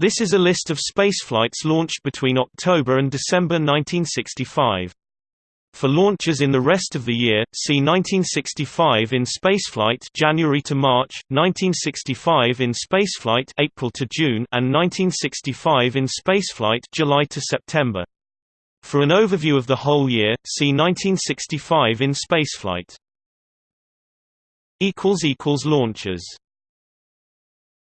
This is a list of spaceflights launched between October and December 1965. For launches in the rest of the year, see 1965 in spaceflight January to March, 1965 in spaceflight April to June, and 1965 in spaceflight July to September. For an overview of the whole year, see 1965 in spaceflight. equals equals launches